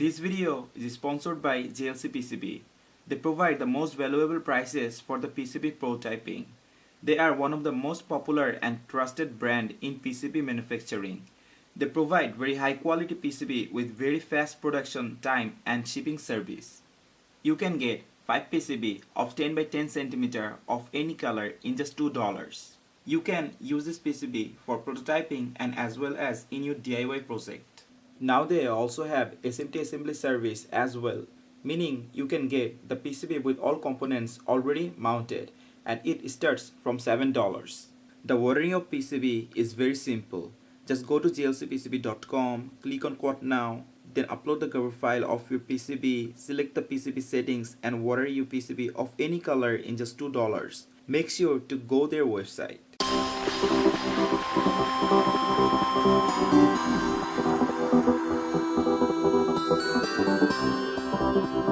This video is sponsored by JLC PCB. They provide the most valuable prices for the PCB prototyping. They are one of the most popular and trusted brand in PCB manufacturing. They provide very high quality PCB with very fast production time and shipping service. You can get 5 PCB of 10 by 10 cm of any color in just $2. You can use this PCB for prototyping and as well as in your DIY project. Now they also have SMT assembly service as well, meaning you can get the PCB with all components already mounted and it starts from $7. The ordering of PCB is very simple. Just go to jlcpcb.com, click on quote now, then upload the Gerber file of your PCB, select the PCB settings and order your PCB of any color in just $2. Make sure to go their website. Thank you.